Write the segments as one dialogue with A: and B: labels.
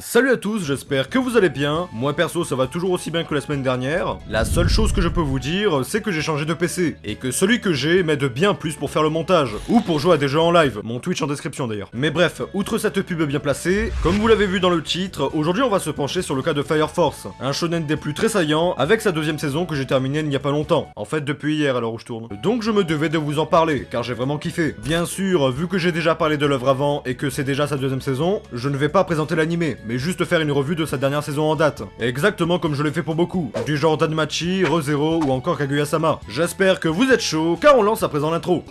A: Salut à tous, j'espère que vous allez bien. Moi perso, ça va toujours aussi bien que la semaine dernière. La seule chose que je peux vous dire, c'est que j'ai changé de PC. Et que celui que j'ai m'aide bien plus pour faire le montage. Ou pour jouer à des jeux en live. Mon Twitch en description d'ailleurs. Mais bref, outre cette pub bien placée, comme vous l'avez vu dans le titre, aujourd'hui on va se pencher sur le cas de Fire Force. Un shonen des plus très saillants, avec sa deuxième saison que j'ai terminée il n'y a pas longtemps. En fait, depuis hier à l'heure où je tourne. Donc je me devais de vous en parler, car j'ai vraiment kiffé. Bien sûr, vu que j'ai déjà parlé de l'œuvre avant et que c'est déjà sa deuxième saison, je ne vais pas présenter l'animé mais juste faire une revue de sa dernière saison en date. Exactement comme je l'ai fait pour beaucoup, du genre Danmachi, ReZero ou encore Kaguya-sama. J'espère que vous êtes chaud, car on lance à présent l'intro.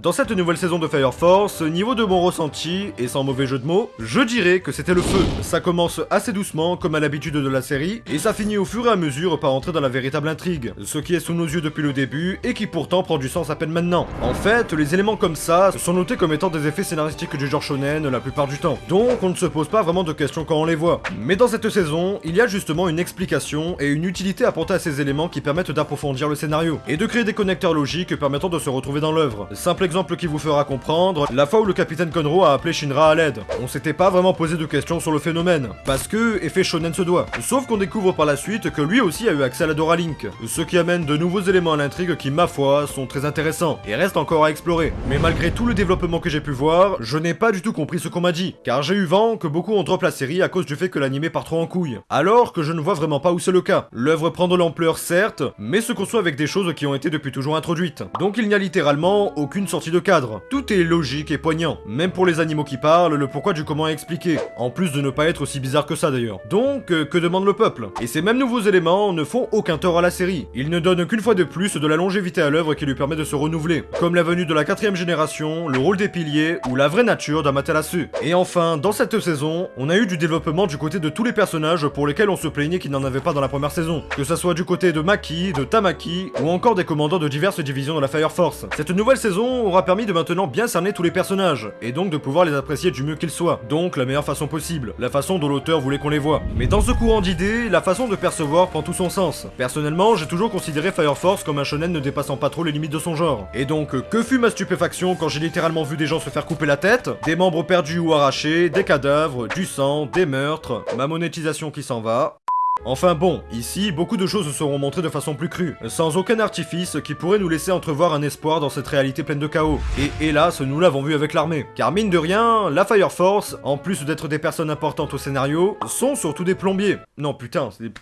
A: Dans cette nouvelle saison de Fire Force, niveau de mon ressenti, et sans mauvais jeu de mots, je dirais que c'était le feu. Ça commence assez doucement, comme à l'habitude de la série, et ça finit au fur et à mesure par entrer dans la véritable intrigue, ce qui est sous nos yeux depuis le début, et qui pourtant prend du sens à peine maintenant. En fait, les éléments comme ça sont notés comme étant des effets scénaristiques du genre shonen la plupart du temps, donc on ne se pose pas vraiment de questions quand on les voit. Mais dans cette saison, il y a justement une explication et une utilité apportée à ces éléments qui permettent d'approfondir le scénario, et de créer des connecteurs logiques permettant de se retrouver dans l'œuvre. Exemple qui vous fera comprendre, la fois où le capitaine Conro a appelé Shinra à l'aide. On s'était pas vraiment posé de questions sur le phénomène, parce que effet shonen se doit. Sauf qu'on découvre par la suite que lui aussi a eu accès à la Dora Link, ce qui amène de nouveaux éléments à l'intrigue qui, ma foi, sont très intéressants, et restent encore à explorer. Mais malgré tout le développement que j'ai pu voir, je n'ai pas du tout compris ce qu'on m'a dit, car j'ai eu vent que beaucoup ont drop la série à cause du fait que l'animé part trop en couille. Alors que je ne vois vraiment pas où c'est le cas. L'œuvre prend de l'ampleur certes, mais se conçoit avec des choses qui ont été depuis toujours introduites. Donc il n'y a littéralement aucune sortie de cadre tout est logique et poignant. Même pour les animaux qui parlent, le pourquoi du comment est expliqué. En plus de ne pas être aussi bizarre que ça d'ailleurs. Donc, euh, que demande le peuple? Et ces mêmes nouveaux éléments ne font aucun tort à la série. Ils ne donnent qu'une fois de plus de la longévité à l'œuvre qui lui permet de se renouveler. Comme la venue de la quatrième génération, le rôle des piliers ou la vraie nature d'Amaterasu. Et enfin, dans cette saison, on a eu du développement du côté de tous les personnages pour lesquels on se plaignait qu'ils n'en avaient pas dans la première saison. Que ça soit du côté de Maki, de Tamaki, ou encore des commandants de diverses divisions de la Fire Force. Cette nouvelle saison aura permis de maintenant bien cerner tous les personnages, et donc de pouvoir les apprécier du mieux qu'ils soient, donc la meilleure façon possible, la façon dont l'auteur voulait qu'on les voit. Mais dans ce courant d'idées, la façon de percevoir prend tout son sens. Personnellement, j'ai toujours considéré Fire Force comme un shonen ne dépassant pas trop les limites de son genre. Et donc, que fut ma stupéfaction quand j'ai littéralement vu des gens se faire couper la tête, des membres perdus ou arrachés, des cadavres, du sang, des meurtres, ma monétisation qui s'en va, Enfin bon, ici, beaucoup de choses seront montrées de façon plus crue, sans aucun artifice qui pourrait nous laisser entrevoir un espoir dans cette réalité pleine de chaos. Et hélas, nous l'avons vu avec l'armée. Car mine de rien, la Fire Force, en plus d'être des personnes importantes au scénario, sont surtout des plombiers. Non putain, c'est des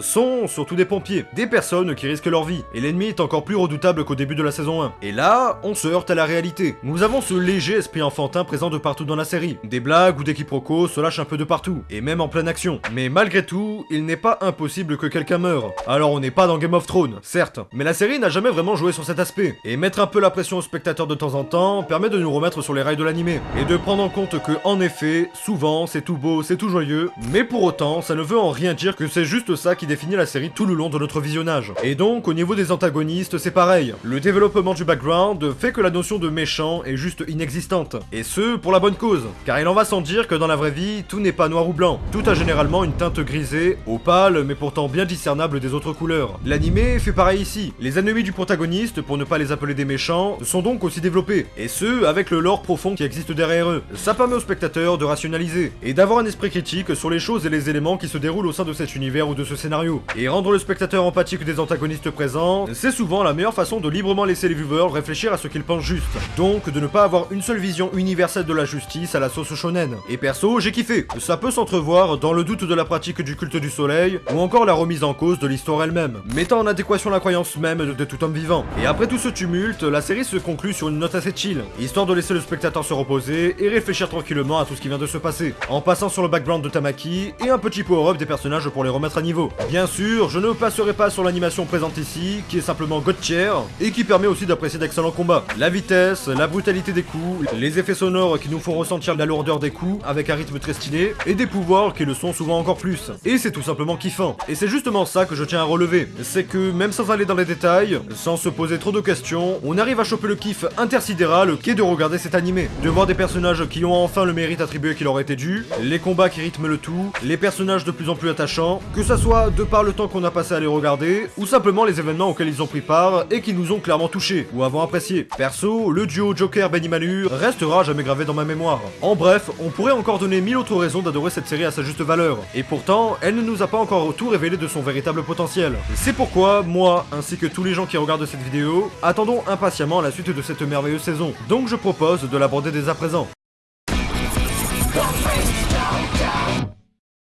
A: sont surtout des pompiers, des personnes qui risquent leur vie, et l'ennemi est encore plus redoutable qu'au début de la saison 1. Et là, on se heurte à la réalité. Nous avons ce léger esprit enfantin présent de partout dans la série. Des blagues ou des quiproquos se lâchent un peu de partout, et même en pleine action. Mais malgré tout, il n'est pas impossible que quelqu'un meure. Alors on n'est pas dans Game of Thrones, certes, mais la série n'a jamais vraiment joué sur cet aspect. Et mettre un peu la pression aux spectateurs de temps en temps permet de nous remettre sur les rails de l'animé, et de prendre en compte que, en effet, souvent c'est tout beau, c'est tout joyeux, mais pour autant, ça ne veut en rien dire que c'est juste ça qui définit la série tout le long de notre visionnage. Et donc, au niveau des antagonistes, c'est pareil. Le développement du background fait que la notion de méchant est juste inexistante. Et ce, pour la bonne cause. Car il en va sans dire que dans la vraie vie, tout n'est pas noir ou blanc. Tout a généralement une teinte grisée, opale, mais pourtant bien discernable des autres couleurs. L'animé fait pareil ici. Les ennemis du protagoniste, pour ne pas les appeler des méchants, sont donc aussi développés. Et ce, avec le lore profond qui existe derrière eux. Ça permet aux spectateurs de rationaliser, et d'avoir un esprit critique sur les choses et les éléments qui se déroulent au sein de cet univers de ce scénario. Et rendre le spectateur empathique des antagonistes présents, c'est souvent la meilleure façon de librement laisser les viewers réfléchir à ce qu'ils pensent juste. Donc de ne pas avoir une seule vision universelle de la justice à la sauce shonen. Et perso, j'ai kiffé. Ça peut s'entrevoir dans le doute de la pratique du culte du soleil, ou encore la remise en cause de l'histoire elle-même, mettant en adéquation la croyance même de, tout homme vivant. Et après tout ce tumulte, la série se conclut sur une note assez chill, histoire de laisser le spectateur se reposer et réfléchir tranquillement à tout ce qui vient de se passer, en passant sur le background de Tamaki et un petit power-up des personnages pour les remettre à Bien sûr, je ne passerai pas sur l'animation présente ici, qui est simplement tier, et qui permet aussi d'apprécier d'excellents combats. La vitesse, la brutalité des coups, les effets sonores qui nous font ressentir la lourdeur des coups avec un rythme très stylé, et des pouvoirs qui le sont souvent encore plus. Et c'est tout simplement kiffant. Et c'est justement ça que je tiens à relever, c'est que même sans aller dans les détails, sans se poser trop de questions, on arrive à choper le kiff intersidéral qui est de regarder cet animé, de voir des personnages qui ont enfin le mérite attribué qui leur était dû, les combats qui rythment le tout, les personnages de plus en plus attachants, que ça soit de par le temps qu'on a passé à les regarder, ou simplement les événements auxquels ils ont pris part et qui nous ont clairement touchés, ou avons apprécié. Perso, le duo Joker-Benny Manu restera jamais gravé dans ma mémoire. En bref, on pourrait encore donner mille autres raisons d'adorer cette série à sa juste valeur, et pourtant, elle ne nous a pas encore tout révélé de son véritable potentiel. C'est pourquoi, moi, ainsi que tous les gens qui regardent cette vidéo, attendons impatiemment la suite de cette merveilleuse saison. Donc je propose de l'aborder dès à présent.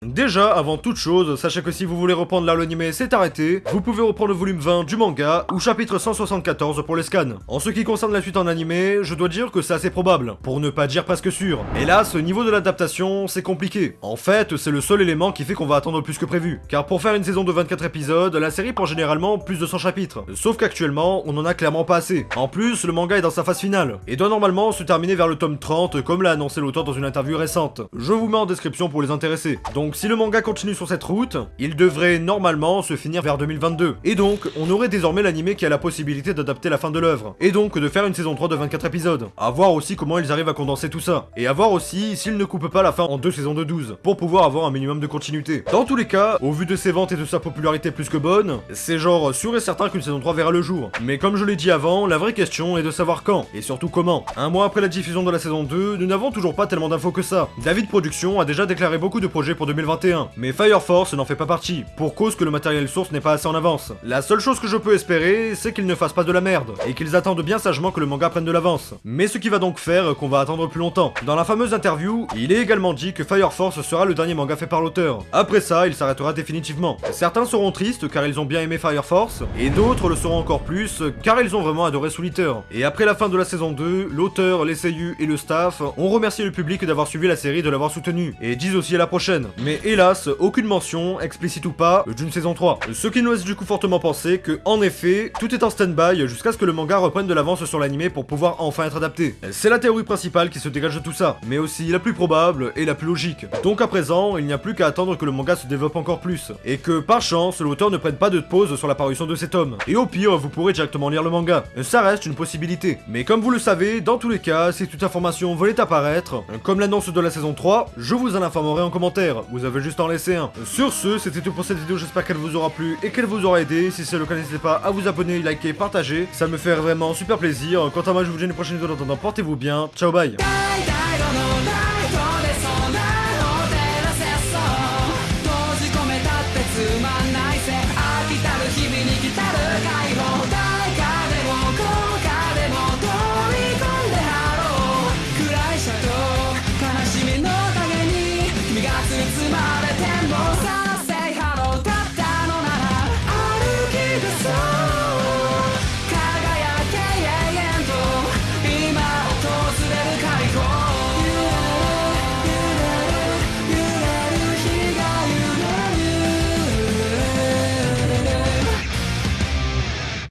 A: Déjà, avant toute chose, sachez que si vous voulez reprendre là l'anime c'est arrêté, vous pouvez reprendre le volume 20 du manga, ou chapitre 174 pour les scans. En ce qui concerne la suite en animé, je dois dire que c'est assez probable, pour ne pas dire presque sûr. Hélas, au niveau de l'adaptation, c'est compliqué. En fait, c'est le seul élément qui fait qu'on va attendre plus que prévu. Car pour faire une saison de 24 épisodes, la série prend généralement plus de 100 chapitres. Sauf qu'actuellement, on en a clairement pas assez. En plus, le manga est dans sa phase finale, et doit normalement se terminer vers le tome 30, comme l'a annoncé l'auteur dans une interview récente. Je vous mets en description pour les intéresser. Donc donc si le manga continue sur cette route, il devrait normalement se finir vers 2022. Et donc, on aurait désormais l'anime qui a la possibilité d'adapter la fin de l'œuvre. Et donc de faire une saison 3 de 24 épisodes. A voir aussi comment ils arrivent à condenser tout ça. Et à voir aussi s'ils ne coupent pas la fin en deux saisons de 12, pour pouvoir avoir un minimum de continuité. Dans tous les cas, au vu de ses ventes et de sa popularité plus que bonne, c'est genre sûr et certain qu'une saison 3 verra le jour. Mais comme je l'ai dit avant, la vraie question est de savoir quand, et surtout comment. Un mois après la diffusion de la saison 2, nous n'avons toujours pas tellement d'infos que ça. David Production a déjà déclaré beaucoup de projets pour 2020 mais Fire Force n'en fait pas partie, pour cause que le matériel source n'est pas assez en avance. La seule chose que je peux espérer, c'est qu'ils ne fassent pas de la merde, et qu'ils attendent bien sagement que le manga prenne de l'avance. Mais ce qui va donc faire qu'on va attendre plus longtemps. Dans la fameuse interview, il est également dit que Fire Force sera le dernier manga fait par l'auteur. Après ça, il s'arrêtera définitivement. Certains seront tristes car ils ont bien aimé Fire Force, et d'autres le seront encore plus car ils ont vraiment adoré Soul Et après la fin de la saison 2, l'auteur, les et le staff ont remercié le public d'avoir suivi la série et de l'avoir soutenu, et disent aussi à la prochaine. Hélas, aucune mention, explicite ou pas, d'une saison 3. Ce qui nous laisse du coup fortement penser que, en effet, tout est en stand-by jusqu'à ce que le manga reprenne de l'avance sur l'anime pour pouvoir enfin être adapté. C'est la théorie principale qui se dégage de tout ça, mais aussi la plus probable et la plus logique. Donc à présent, il n'y a plus qu'à attendre que le manga se développe encore plus, et que par chance, l'auteur ne prenne pas de pause sur la parution de cet homme. Et au pire, vous pourrez directement lire le manga. Ça reste une possibilité. Mais comme vous le savez, dans tous les cas, si toute information venait apparaître, comme l'annonce de la saison 3, je vous en informerai en commentaire. Avez juste en laisser un. Sur ce, c'était tout pour cette vidéo, j'espère qu'elle vous aura plu et qu'elle vous aura aidé. Si c'est le cas, n'hésitez pas à vous abonner, liker, partager. Ça me fait vraiment super plaisir. Quant à moi, je vous dis une prochaine vidéo. En attendant, portez-vous bien. Ciao, bye.